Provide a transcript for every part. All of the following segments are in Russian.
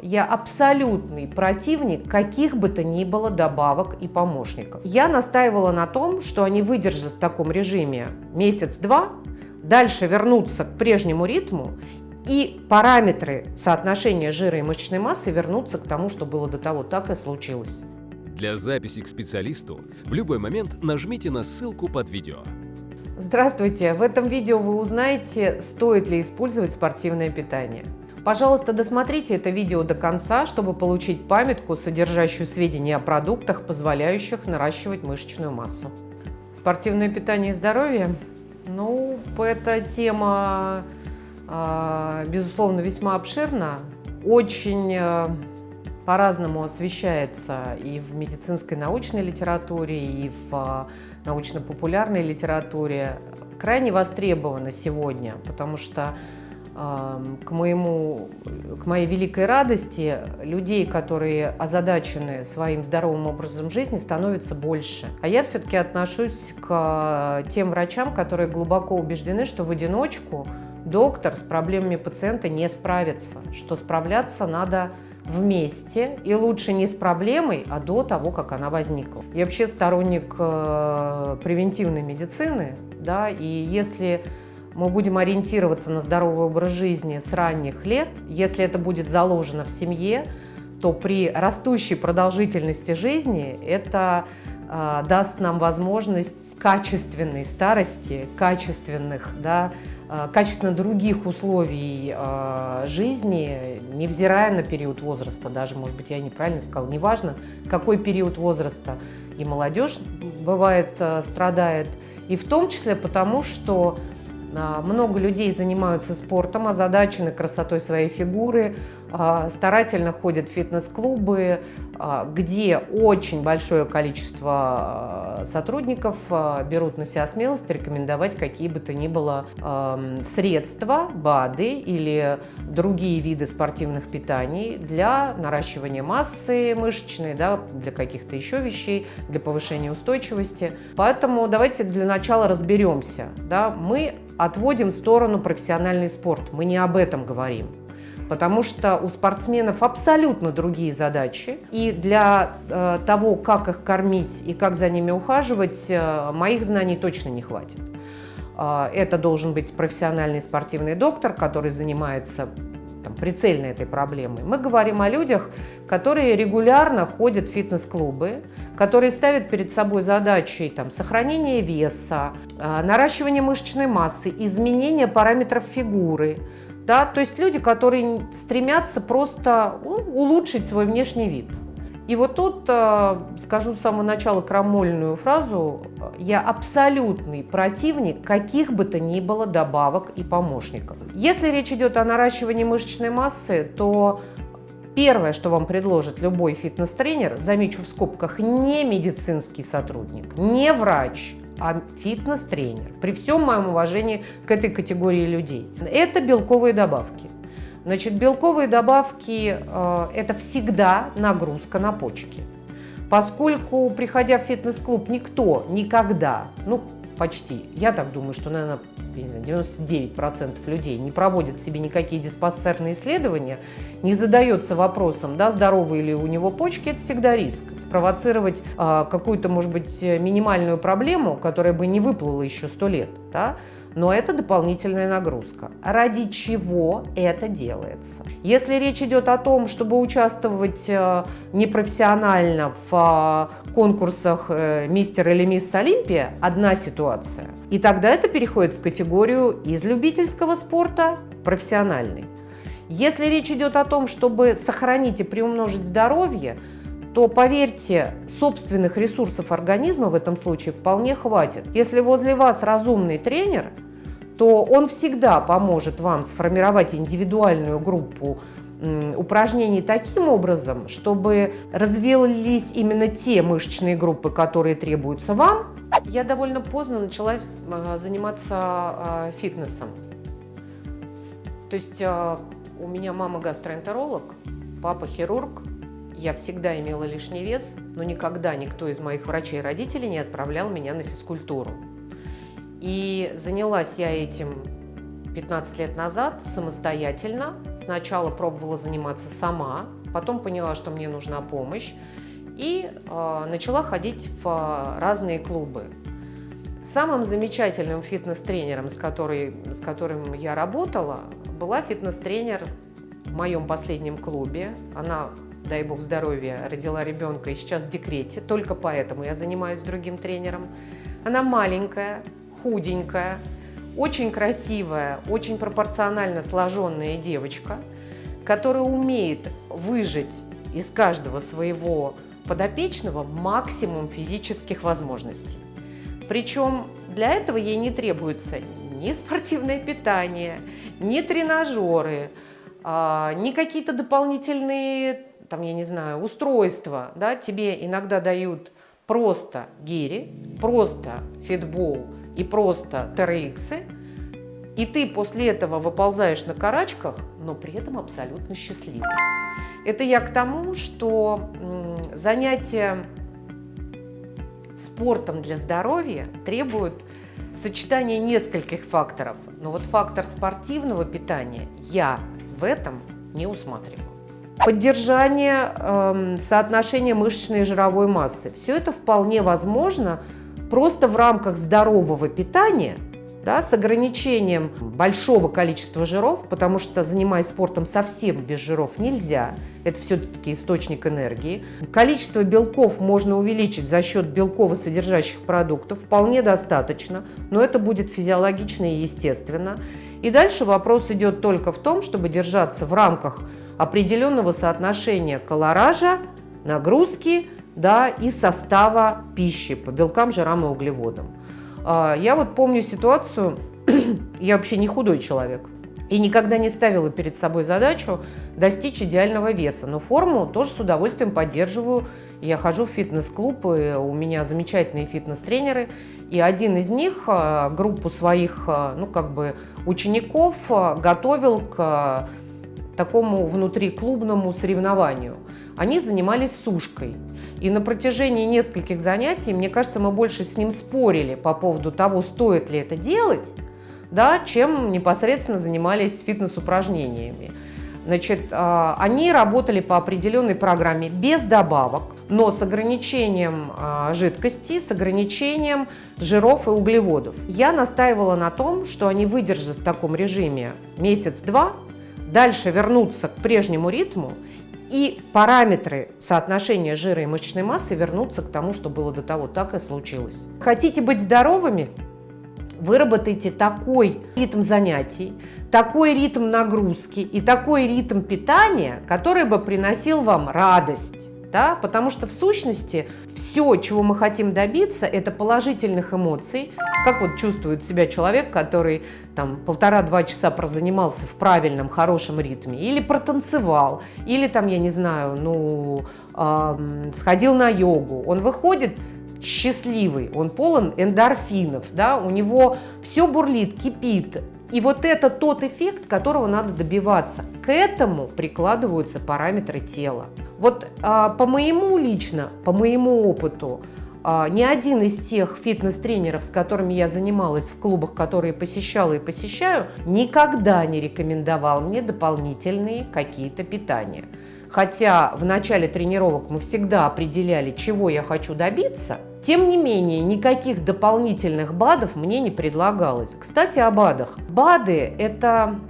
Я абсолютный противник каких бы то ни было добавок и помощников. Я настаивала на том, что они выдержат в таком режиме месяц-два, дальше вернутся к прежнему ритму и параметры соотношения жира и мышечной массы вернутся к тому, что было до того. Так и случилось. Для записи к специалисту в любой момент нажмите на ссылку под видео. Здравствуйте! В этом видео вы узнаете, стоит ли использовать спортивное питание. Пожалуйста, досмотрите это видео до конца, чтобы получить памятку, содержащую сведения о продуктах, позволяющих наращивать мышечную массу. Спортивное питание и здоровье? Ну, эта тема, а, безусловно, весьма обширна. Очень э, по-разному освещается и в медицинской научной литературе, и в а, научно-популярной литературе. Крайне востребована сегодня, потому что к, моему, к моей великой радости людей, которые озадачены своим здоровым образом жизни, становится больше. А я все-таки отношусь к тем врачам, которые глубоко убеждены, что в одиночку доктор с проблемами пациента не справится, что справляться надо вместе, и лучше не с проблемой, а до того, как она возникла. Я вообще сторонник э, превентивной медицины, да, и если мы будем ориентироваться на здоровый образ жизни с ранних лет, если это будет заложено в семье, то при растущей продолжительности жизни это э, даст нам возможность качественной старости, качественных, да, э, качественно других условий э, жизни, невзирая на период возраста, даже, может быть, я неправильно сказала, неважно, какой период возраста, и молодежь бывает страдает, и в том числе потому, что много людей занимаются спортом, озадачены красотой своей фигуры, а, старательно ходят в фитнес-клубы, а, где очень большое количество сотрудников берут на себя смелость рекомендовать какие бы то ни было средства, БАДы или другие виды спортивных питаний для наращивания массы мышечной, да, для каких-то еще вещей, для повышения устойчивости. Поэтому давайте для начала разберемся. Да, мы отводим в сторону профессиональный спорт. Мы не об этом говорим. Потому что у спортсменов абсолютно другие задачи. И для э, того, как их кормить и как за ними ухаживать, э, моих знаний точно не хватит. Э, это должен быть профессиональный спортивный доктор, который занимается там, прицельно этой проблемой. Мы говорим о людях, которые регулярно ходят в фитнес-клубы, которые ставят перед собой задачи там, сохранения веса, а, наращивания мышечной массы, изменения параметров фигуры. Да? То есть люди, которые стремятся просто ну, улучшить свой внешний вид. И вот тут а, скажу с самого начала крамольную фразу. Я абсолютный противник каких бы то ни было добавок и помощников. Если речь идет о наращивании мышечной массы, то Первое, что вам предложит любой фитнес-тренер, замечу в скобках, не медицинский сотрудник, не врач, а фитнес-тренер, при всем моем уважении к этой категории людей, это белковые добавки. Значит, белковые добавки э, – это всегда нагрузка на почки. Поскольку, приходя в фитнес-клуб, никто никогда, ну, почти, я так думаю, что, наверное, 99% людей не проводят себе никакие диспансерные исследования, не задается вопросом, да, здоровые ли у него почки, это всегда риск. Спровоцировать э, какую-то, может быть, минимальную проблему, которая бы не выплыла еще сто лет, да, но это дополнительная нагрузка. Ради чего это делается? Если речь идет о том, чтобы участвовать э, непрофессионально в э, конкурсах э, «Мистер» или «Мисс Олимпия», одна ситуация. И тогда это переходит в категорию из любительского спорта в профессиональный. Если речь идет о том, чтобы сохранить и приумножить здоровье, то, поверьте, собственных ресурсов организма в этом случае вполне хватит. Если возле вас разумный тренер, то он всегда поможет вам сформировать индивидуальную группу упражнений таким образом, чтобы развились именно те мышечные группы, которые требуются вам. Я довольно поздно начала а, заниматься а, фитнесом. То есть а, у меня мама гастроэнтеролог, папа хирург, я всегда имела лишний вес, но никогда никто из моих врачей и родителей не отправлял меня на физкультуру. И занялась я этим 15 лет назад самостоятельно. Сначала пробовала заниматься сама, потом поняла, что мне нужна помощь и э, начала ходить в разные клубы. Самым замечательным фитнес-тренером, с, с которым я работала, была фитнес-тренер в моем последнем клубе. Она, дай бог здоровья, родила ребенка и сейчас в декрете, только поэтому я занимаюсь другим тренером. Она маленькая, худенькая, очень красивая, очень пропорционально сложенная девочка, которая умеет выжить из каждого своего подопечного максимум физических возможностей. Причем для этого ей не требуется ни спортивное питание, ни тренажеры, а, ни какие-то дополнительные, там, я не знаю, устройства. Да? Тебе иногда дают просто гири, просто фитбол и просто TRX, и ты после этого выползаешь на карачках, но при этом абсолютно счастливый. Это я к тому, что занятия спортом для здоровья требуют сочетания нескольких факторов. Но вот фактор спортивного питания я в этом не усматриваю. Поддержание э, соотношения мышечной и жировой массы. Все это вполне возможно просто в рамках здорового питания – да, с ограничением большого количества жиров, потому что занимаясь спортом совсем без жиров нельзя, это все-таки источник энергии. Количество белков можно увеличить за счет белково-содержащих продуктов, вполне достаточно, но это будет физиологично и естественно. И дальше вопрос идет только в том, чтобы держаться в рамках определенного соотношения колоража, нагрузки да, и состава пищи по белкам, жирам и углеводам. А, я вот помню ситуацию, я вообще не худой человек, и никогда не ставила перед собой задачу достичь идеального веса. Но форму тоже с удовольствием поддерживаю. Я хожу в фитнес-клуб, у меня замечательные фитнес-тренеры. И один из них а, группу своих а, ну, как бы учеников готовил к такому внутриклубному соревнованию. Они занимались сушкой. И на протяжении нескольких занятий, мне кажется, мы больше с ним спорили по поводу того, стоит ли это делать, да, чем непосредственно занимались фитнес-упражнениями. Значит, они работали по определенной программе без добавок, но с ограничением а, жидкости, с ограничением жиров и углеводов. Я настаивала на том, что они выдержат в таком режиме месяц-два, дальше вернутся к прежнему ритму и параметры соотношения жира и мышечной массы вернутся к тому, что было до того. Так и случилось. Хотите быть здоровыми? Выработайте такой ритм занятий, такой ритм нагрузки и такой ритм питания, который бы приносил вам радость да? потому что в сущности все, чего мы хотим добиться, это положительных эмоций. Как вот чувствует себя человек, который там полтора-два часа прозанимался в правильном, хорошем ритме, или протанцевал, или там, я не знаю, ну, э, сходил на йогу. Он выходит счастливый, он полон эндорфинов, да, у него все бурлит, кипит, и вот это тот эффект, которого надо добиваться. К этому прикладываются параметры тела. Вот а, по моему лично, по моему опыту, а, ни один из тех фитнес-тренеров, с которыми я занималась в клубах, которые посещала и посещаю, никогда не рекомендовал мне дополнительные какие-то питания. Хотя в начале тренировок мы всегда определяли, чего я хочу добиться – тем не менее, никаких дополнительных БАДов мне не предлагалось. Кстати, о БАДах. БАДы – это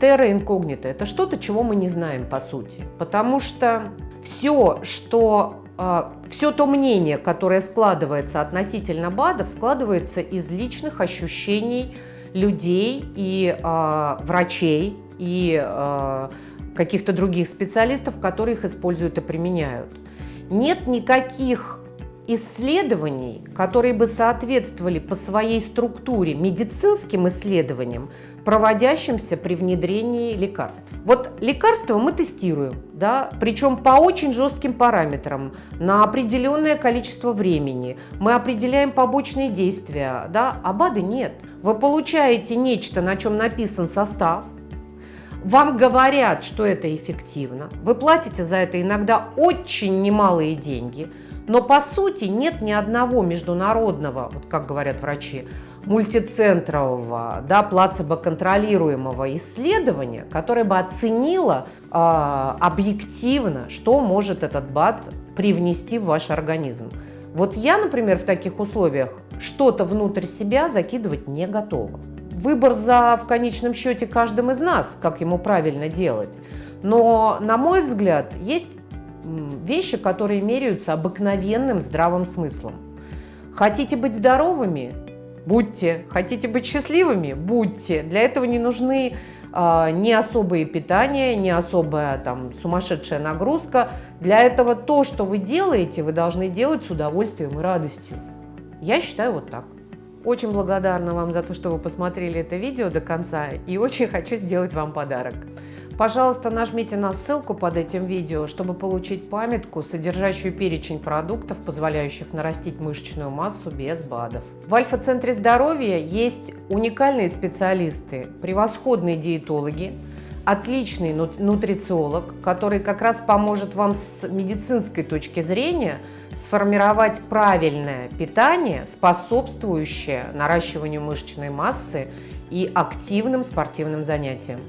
терра инкогнито, это что-то, чего мы не знаем по сути. Потому что все, что а, все то мнение, которое складывается относительно БАДов, складывается из личных ощущений людей и э, врачей, и э, каких-то других специалистов, которые их используют и применяют. Нет никаких исследований, которые бы соответствовали по своей структуре медицинским исследованиям, проводящимся при внедрении лекарств. Вот лекарства мы тестируем, да, причем по очень жестким параметрам, на определенное количество времени. Мы определяем побочные действия, да, а БАДы нет. Вы получаете нечто, на чем написан состав, вам говорят, что это эффективно, вы платите за это иногда очень немалые деньги – но по сути нет ни одного международного, вот как говорят врачи, мультицентрового, да, плацебо-контролируемого исследования, которое бы оценило э, объективно, что может этот БАД привнести в ваш организм. Вот я, например, в таких условиях что-то внутрь себя закидывать не готова. Выбор за в конечном счете каждым из нас, как ему правильно делать. Но, на мой взгляд, есть вещи, которые меряются обыкновенным здравым смыслом. Хотите быть здоровыми? Будьте. Хотите быть счастливыми? Будьте. Для этого не нужны э, ни особые питания, ни особая там сумасшедшая нагрузка. Для этого то, что вы делаете, вы должны делать с удовольствием и радостью. Я считаю вот так. Очень благодарна вам за то, что вы посмотрели это видео до конца и очень хочу сделать вам подарок. Пожалуйста, нажмите на ссылку под этим видео, чтобы получить памятку, содержащую перечень продуктов, позволяющих нарастить мышечную массу без БАДов. В Альфа-центре здоровья есть уникальные специалисты, превосходные диетологи, отличный нутрициолог, который как раз поможет вам с медицинской точки зрения сформировать правильное питание, способствующее наращиванию мышечной массы и активным спортивным занятиям.